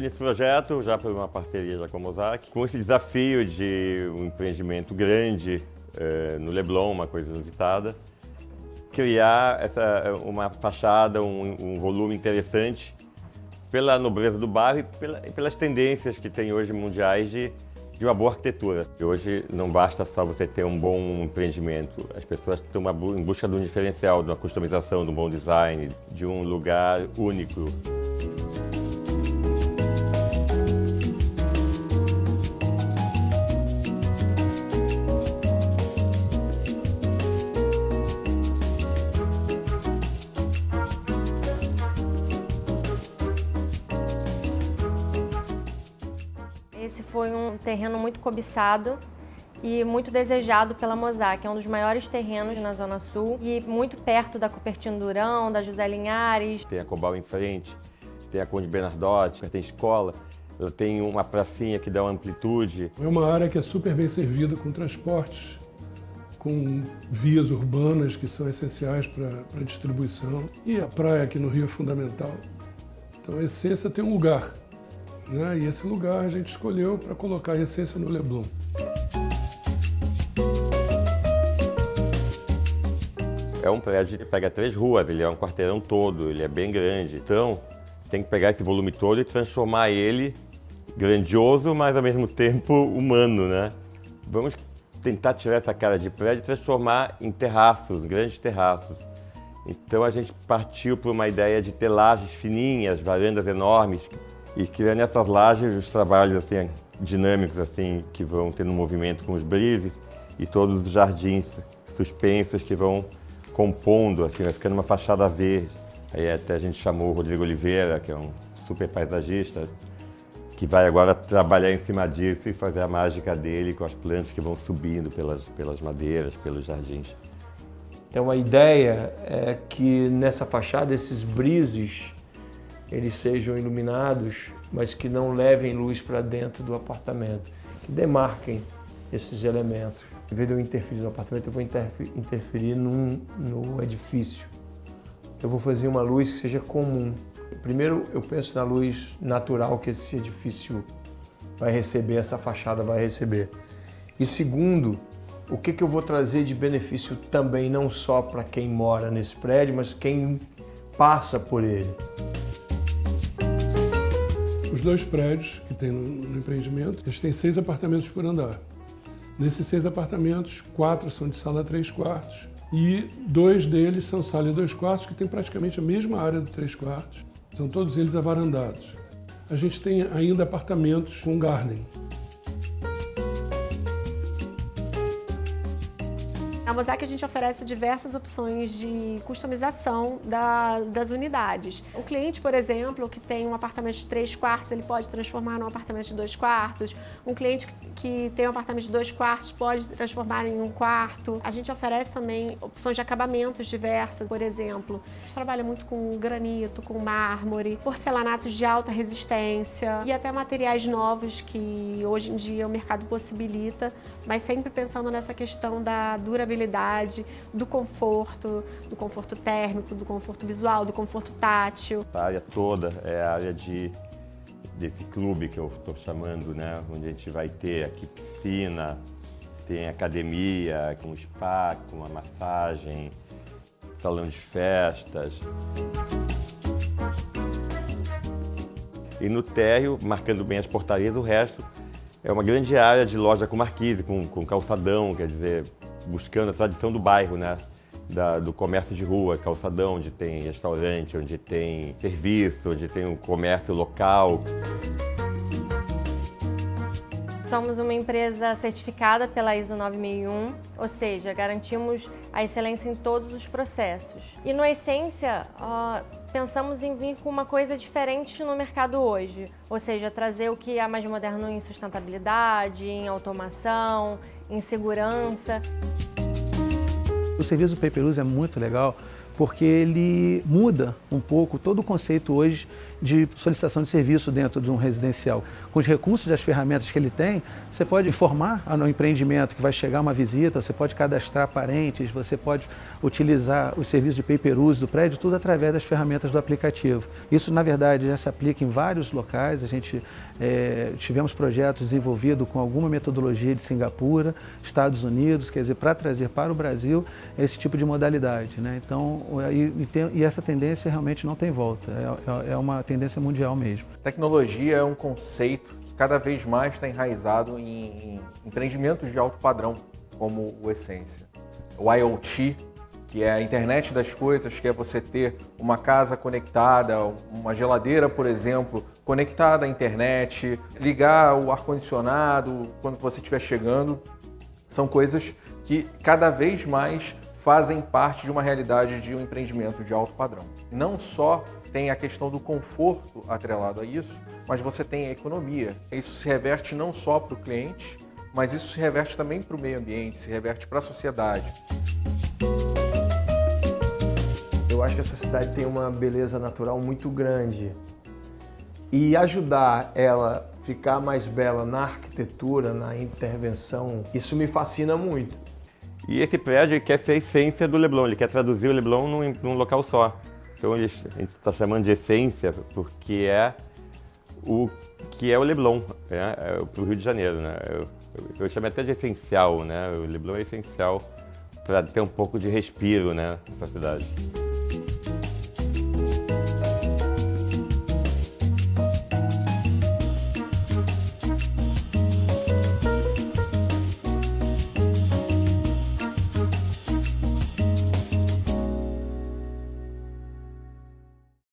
nesse projeto já por uma parceria já com a Mosaic, com esse desafio de um empreendimento grande eh, no Leblon, uma coisa inusitada, criar essa, uma fachada, um, um volume interessante pela nobreza do bairro e, pela, e pelas tendências que tem hoje mundiais de, de uma boa arquitetura. Hoje não basta só você ter um bom empreendimento, as pessoas estão em busca de um diferencial, de uma customização, de um bom design, de um lugar único. Foi um terreno muito cobiçado e muito desejado pela Mosaic. É um dos maiores terrenos na Zona Sul e muito perto da Cupertino Durão, da José Linhares. Tem a Cobal em frente, tem a Conde Bernardotti, tem escola, tem uma pracinha que dá uma amplitude. É uma área que é super bem servida com transportes, com vias urbanas que são essenciais para a distribuição. E a praia aqui no Rio é fundamental. Então a Essência tem um lugar né? E esse lugar a gente escolheu para colocar a essência no Leblon. É um prédio que pega três ruas, ele é um quarteirão todo, ele é bem grande. Então, tem que pegar esse volume todo e transformar ele grandioso, mas ao mesmo tempo humano, né? Vamos tentar tirar essa cara de prédio e transformar em terraços, grandes terraços. Então a gente partiu para uma ideia de ter lajes fininhas, varandas enormes, e criando nessas lajes os trabalhos assim, dinâmicos assim, que vão tendo movimento com os brises e todos os jardins suspensos que vão compondo, assim, vai ficando uma fachada verde. Aí até a gente chamou o Rodrigo Oliveira, que é um super paisagista, que vai agora trabalhar em cima disso e fazer a mágica dele com as plantas que vão subindo pelas, pelas madeiras, pelos jardins. Então a ideia é que nessa fachada esses brises eles sejam iluminados, mas que não levem luz para dentro do apartamento, que demarquem esses elementos. Em vez de eu interferir no apartamento, eu vou interferir num, no edifício. Eu vou fazer uma luz que seja comum. Primeiro, eu penso na luz natural que esse edifício vai receber, essa fachada vai receber. E segundo, o que, que eu vou trazer de benefício também, não só para quem mora nesse prédio, mas quem passa por ele. Os dois prédios que tem no, empreendimento, eles têm seis apartamentos por andar. Nesses seis apartamentos, quatro são de sala 3 quartos e dois deles são sala e dois quartos, que tem praticamente a mesma área do 3 quartos. São todos eles avarandados. A gente tem ainda apartamentos com garden, Na Mosaic a gente oferece diversas opções de customização da, das unidades. O cliente, por exemplo, que tem um apartamento de três quartos, ele pode transformar num apartamento de dois quartos. Um cliente que tem um apartamento de dois quartos pode transformar em um quarto. A gente oferece também opções de acabamentos diversas, por exemplo. A gente trabalha muito com granito, com mármore, porcelanatos de alta resistência e até materiais novos que hoje em dia o mercado possibilita, mas sempre pensando nessa questão da durabilidade do conforto, do conforto térmico, do conforto visual, do conforto tátil. A área toda é a área de, desse clube que eu estou chamando, né? onde a gente vai ter aqui piscina, tem academia, com spa, com uma massagem, salão de festas. E no térreo, marcando bem as portarias, o resto é uma grande área de loja com marquise, com, com calçadão, quer dizer, buscando a tradição do bairro, né? Da, do comércio de rua, calçadão, onde tem restaurante, onde tem serviço, onde tem um comércio local. Somos uma empresa certificada pela ISO 9001, ou seja, garantimos a excelência em todos os processos. E no Essência, pensamos em vir com uma coisa diferente no mercado hoje, ou seja, trazer o que há mais moderno em sustentabilidade, em automação, em segurança. O serviço do é muito legal porque ele muda um pouco todo o conceito hoje de solicitação de serviço dentro de um residencial. Com os recursos e as ferramentas que ele tem, você pode informar no empreendimento que vai chegar uma visita, você pode cadastrar parentes, você pode utilizar os serviços de pay-per-use do prédio, tudo através das ferramentas do aplicativo. Isso, na verdade, já se aplica em vários locais. A gente é, tivemos projetos desenvolvidos com alguma metodologia de Singapura, Estados Unidos, quer dizer, para trazer para o Brasil esse tipo de modalidade. Né? Então, e, e, tem, e, essa tendência realmente não tem volta, é, é, é uma tendência mundial mesmo. Tecnologia é um conceito que cada vez mais está enraizado em, em empreendimentos de alto padrão, como o Essência. O IoT, que é a internet das coisas, que é você ter uma casa conectada, uma geladeira, por exemplo, conectada à internet, ligar o ar-condicionado quando você estiver chegando, são coisas que cada vez mais fazem parte de uma realidade de um empreendimento de alto padrão. Não só tem a questão do conforto atrelado a isso, mas você tem a economia. Isso se reverte não só para o cliente, mas isso se reverte também para o meio ambiente, se reverte para a sociedade. Eu acho que essa cidade tem uma beleza natural muito grande e ajudar ela ficar mais bela na arquitetura, na intervenção, isso me fascina muito. E esse prédio quer ser a essência do Leblon, ele quer traduzir o Leblon num, num local só. Então a gente está chamando de essência porque é o que é o Leblon né? é, para o Rio de Janeiro. Né? Eu, eu, eu chamo até de essencial, né? o Leblon é essencial para ter um pouco de respiro né, nessa cidade.